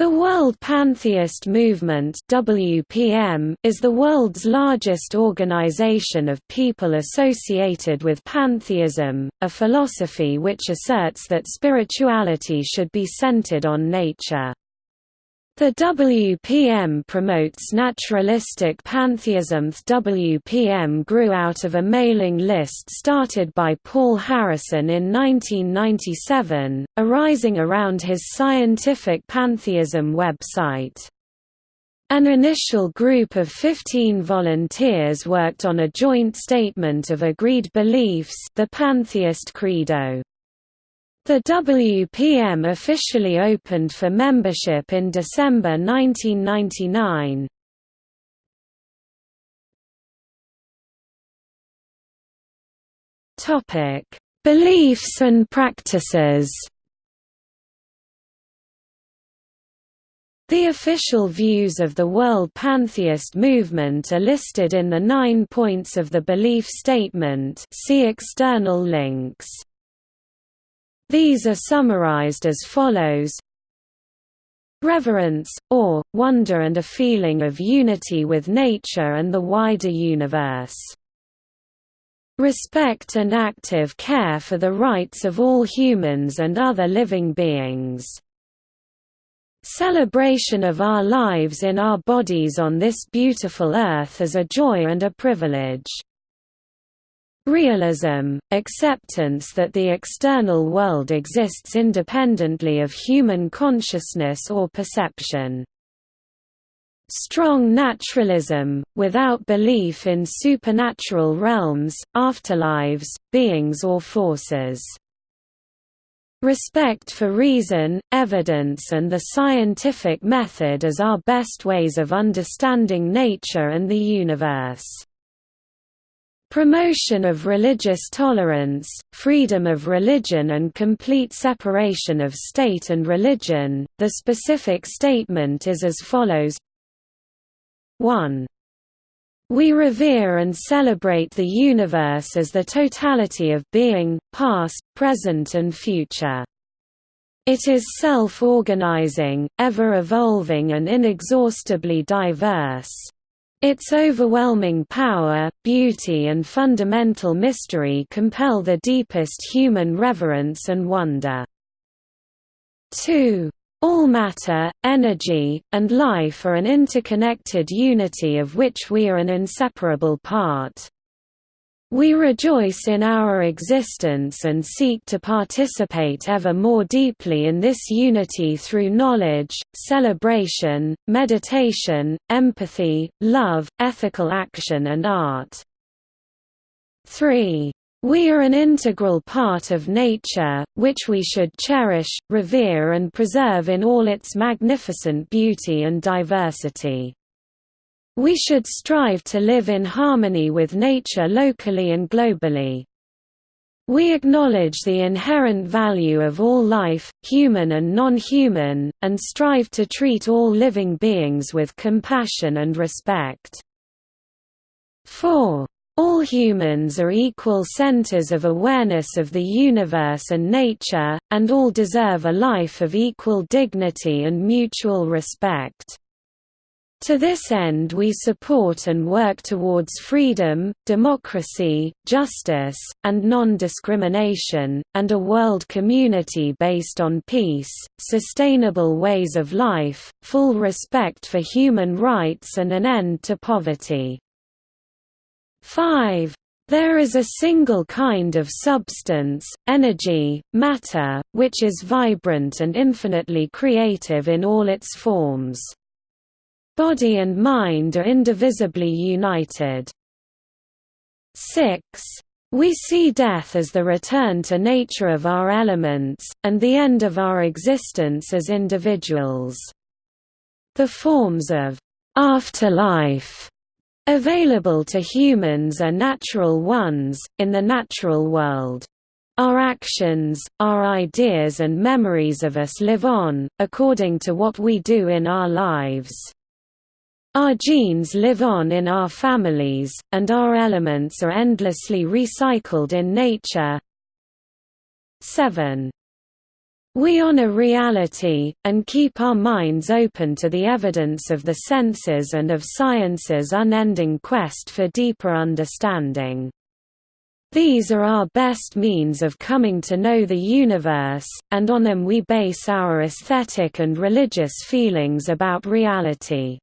The World Pantheist Movement WPM is the world's largest organization of people associated with pantheism, a philosophy which asserts that spirituality should be centered on nature. The WPM promotes naturalistic pantheism. WPM grew out of a mailing list started by Paul Harrison in 1997, arising around his scientific pantheism website. An initial group of 15 volunteers worked on a joint statement of agreed beliefs the Pantheist Credo. The WPM officially opened for membership in December 1999. Topic: Beliefs and practices. The official views of the World Pantheist movement are listed in the nine points of the belief statement see external links. These are summarized as follows Reverence, awe, wonder and a feeling of unity with nature and the wider universe. Respect and active care for the rights of all humans and other living beings. Celebration of our lives in our bodies on this beautiful earth as a joy and a privilege. Realism, acceptance that the external world exists independently of human consciousness or perception. Strong naturalism, without belief in supernatural realms, afterlives, beings or forces. Respect for reason, evidence and the scientific method as our best ways of understanding nature and the universe. Promotion of religious tolerance, freedom of religion and complete separation of state and religion. The specific statement is as follows 1. We revere and celebrate the universe as the totality of being, past, present and future. It is self-organizing, ever-evolving and inexhaustibly diverse. Its overwhelming power, beauty and fundamental mystery compel the deepest human reverence and wonder. 2. All matter, energy, and life are an interconnected unity of which we are an inseparable part. We rejoice in our existence and seek to participate ever more deeply in this unity through knowledge, celebration, meditation, empathy, love, ethical action and art. 3. We are an integral part of nature, which we should cherish, revere and preserve in all its magnificent beauty and diversity. We should strive to live in harmony with nature locally and globally. We acknowledge the inherent value of all life, human and non-human, and strive to treat all living beings with compassion and respect. 4. All humans are equal centers of awareness of the universe and nature, and all deserve a life of equal dignity and mutual respect. To this end we support and work towards freedom, democracy, justice, and non-discrimination, and a world community based on peace, sustainable ways of life, full respect for human rights and an end to poverty. 5. There is a single kind of substance, energy, matter, which is vibrant and infinitely creative in all its forms. Body and mind are indivisibly united. 6. We see death as the return to nature of our elements, and the end of our existence as individuals. The forms of afterlife available to humans are natural ones, in the natural world. Our actions, our ideas and memories of us live on, according to what we do in our lives. Our genes live on in our families, and our elements are endlessly recycled in nature. 7. We honor reality, and keep our minds open to the evidence of the senses and of science's unending quest for deeper understanding. These are our best means of coming to know the universe, and on them we base our aesthetic and religious feelings about reality.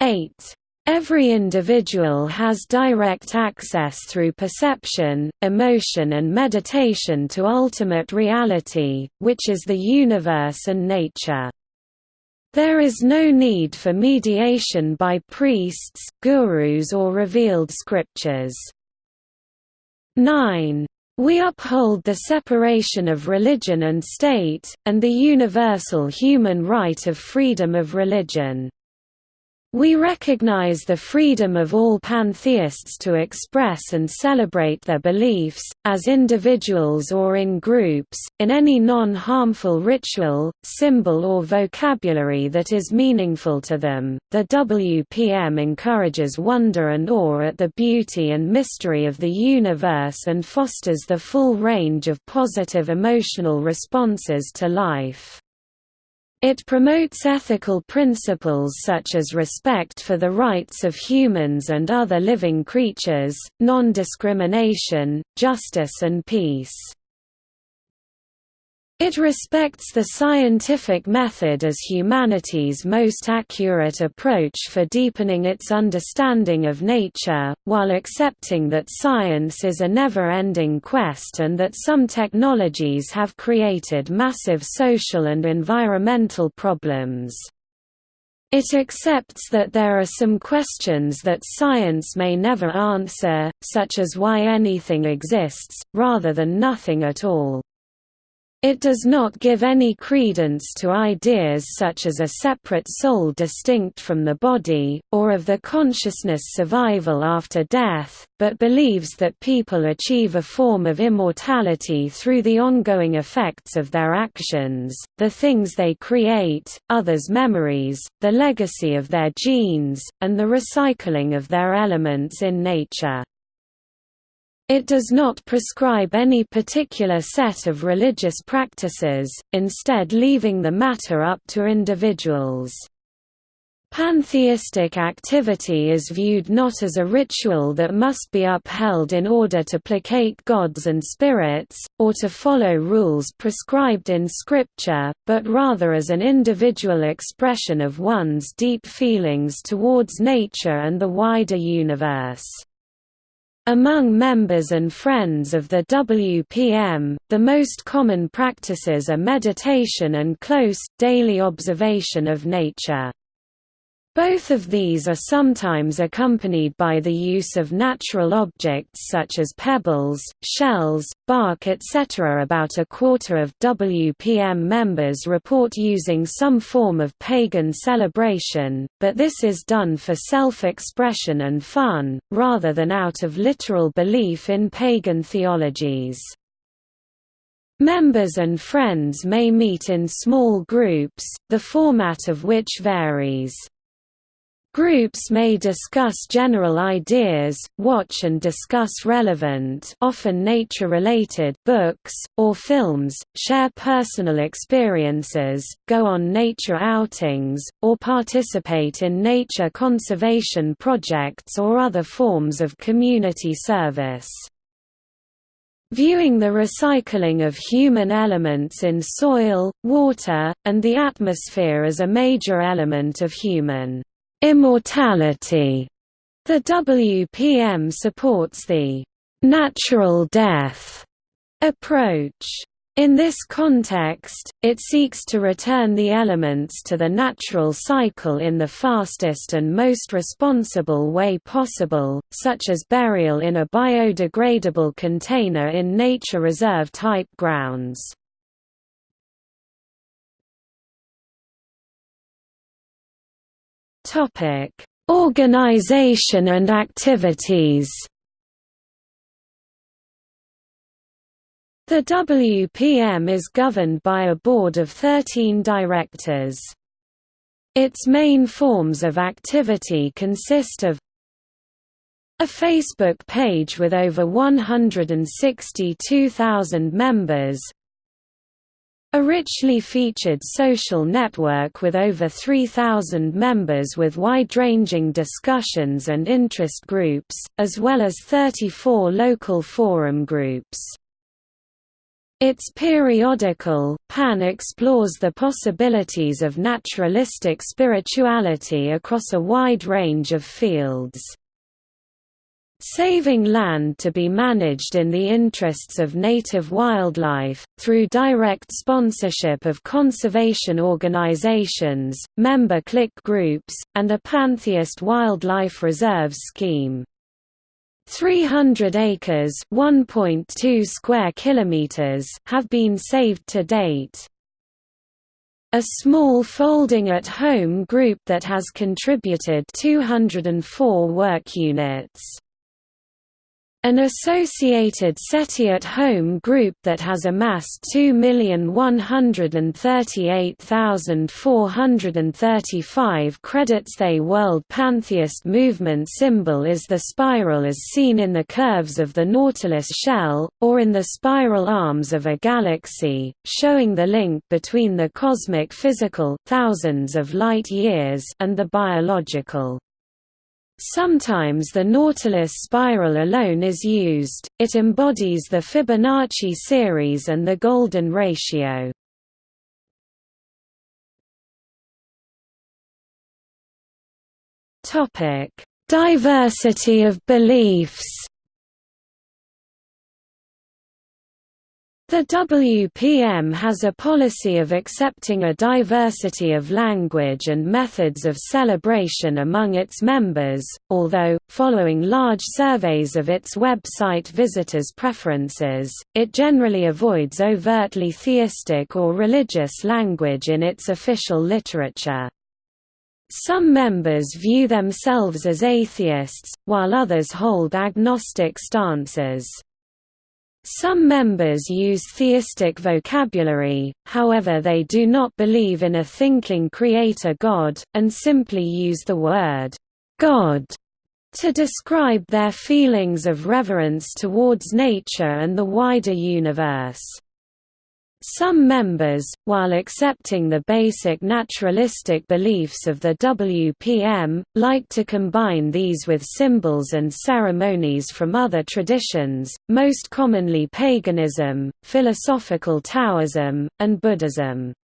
8. Every individual has direct access through perception, emotion and meditation to ultimate reality, which is the universe and nature. There is no need for mediation by priests, gurus or revealed scriptures. 9. We uphold the separation of religion and state, and the universal human right of freedom of religion. We recognize the freedom of all pantheists to express and celebrate their beliefs, as individuals or in groups, in any non-harmful ritual, symbol or vocabulary that is meaningful to them. The WPM encourages wonder and awe at the beauty and mystery of the universe and fosters the full range of positive emotional responses to life. It promotes ethical principles such as respect for the rights of humans and other living creatures, non-discrimination, justice and peace. It respects the scientific method as humanity's most accurate approach for deepening its understanding of nature, while accepting that science is a never-ending quest and that some technologies have created massive social and environmental problems. It accepts that there are some questions that science may never answer, such as why anything exists, rather than nothing at all. It does not give any credence to ideas such as a separate soul distinct from the body, or of the consciousness survival after death, but believes that people achieve a form of immortality through the ongoing effects of their actions, the things they create, others' memories, the legacy of their genes, and the recycling of their elements in nature. It does not prescribe any particular set of religious practices, instead leaving the matter up to individuals. Pantheistic activity is viewed not as a ritual that must be upheld in order to placate gods and spirits, or to follow rules prescribed in scripture, but rather as an individual expression of one's deep feelings towards nature and the wider universe. Among members and friends of the WPM, the most common practices are meditation and close, daily observation of nature. Both of these are sometimes accompanied by the use of natural objects such as pebbles, shells, bark etc. About a quarter of WPM members report using some form of pagan celebration, but this is done for self-expression and fun, rather than out of literal belief in pagan theologies. Members and friends may meet in small groups, the format of which varies. Groups may discuss general ideas, watch and discuss relevant often nature-related books, or films, share personal experiences, go on nature outings, or participate in nature conservation projects or other forms of community service. Viewing the recycling of human elements in soil, water, and the atmosphere as a major element of human Immortality. The WPM supports the natural death approach. In this context, it seeks to return the elements to the natural cycle in the fastest and most responsible way possible, such as burial in a biodegradable container in nature reserve type grounds. Topic: Organization and activities. The WPM is governed by a board of 13 directors. Its main forms of activity consist of a Facebook page with over 162,000 members A richly featured social network with over 3,000 members with wide-ranging discussions and interest groups, as well as 34 local forum groups. Its periodical, Pan explores the possibilities of naturalistic spirituality across a wide range of fields. Saving land to be managed in the interests of native wildlife, through direct sponsorship of conservation organizations, member click groups, and a pantheist wildlife reserves scheme. 300 acres (1.2 square kilometers) have been saved to date. A small folding at home group that has contributed 204 work units. An associated SETI at Home group that has amassed 2,138,435 credits. The World Pantheist Movement symbol is the spiral as seen in the curves of the Nautilus shell, or in the spiral arms of a galaxy, showing the link between the cosmic physical thousands of light years and the biological. Sometimes the Nautilus spiral alone is used, it embodies the Fibonacci series and the golden ratio. Diversity of beliefs The WPM has a policy of accepting a diversity of language and methods of celebration among its members, although, following large surveys of its website visitors' preferences, it generally avoids overtly theistic or religious language in its official literature. Some members view themselves as atheists, while others hold agnostic stances. Some members use theistic vocabulary, however they do not believe in a thinking creator God, and simply use the word, God, to describe their feelings of reverence towards nature and the wider universe. Some members, while accepting the basic naturalistic beliefs of the WPM, like to combine these with symbols and ceremonies from other traditions, most commonly paganism, philosophical Taoism, and Buddhism.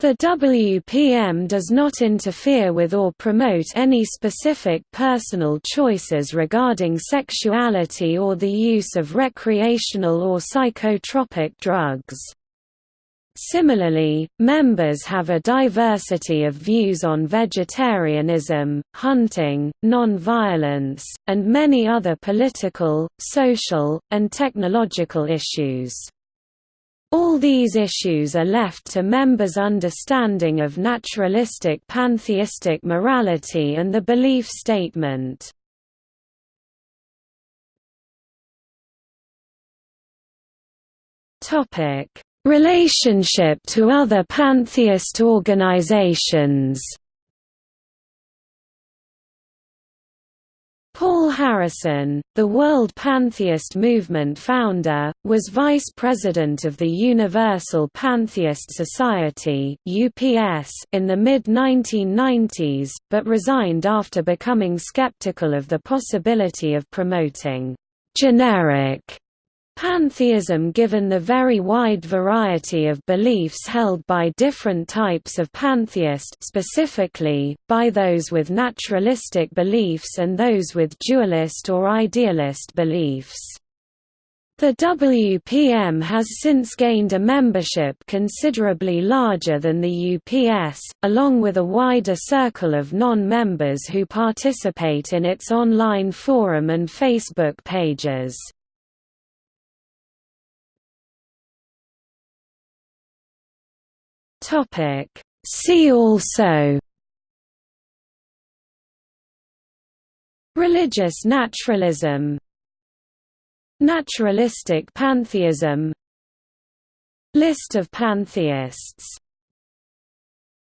The WPM does not interfere with or promote any specific personal choices regarding sexuality or the use of recreational or psychotropic drugs. Similarly, members have a diversity of views on vegetarianism, hunting, non-violence, and many other political, social, and technological issues. All these issues are left to members' understanding of naturalistic pantheistic morality and the belief statement. Relationship to other pantheist organizations Paul Harrison, the World Pantheist Movement founder, was vice president of the Universal Pantheist Society in the mid-1990s, but resigned after becoming skeptical of the possibility of promoting generic Pantheism given the very wide variety of beliefs held by different types of pantheist specifically, by those with naturalistic beliefs and those with dualist or idealist beliefs. The WPM has since gained a membership considerably larger than the UPS, along with a wider circle of non-members who participate in its online forum and Facebook pages. Topic. See also. Religious naturalism. Naturalistic pantheism. List of pantheists